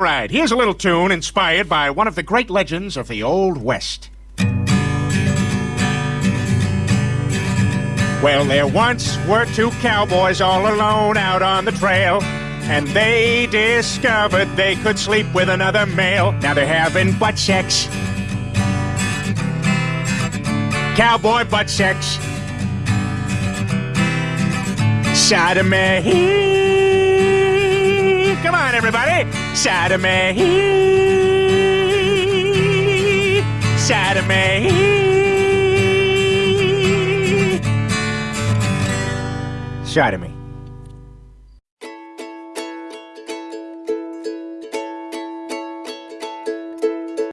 Right, here's a little tune inspired by one of the great legends of the Old West. Well, there once were two cowboys all alone out on the trail, and they discovered they could sleep with another male. Now they're having butt sex. Cowboy butt sex. Sodomy. Everybody. Sodomy. Sodomy. Sodomy.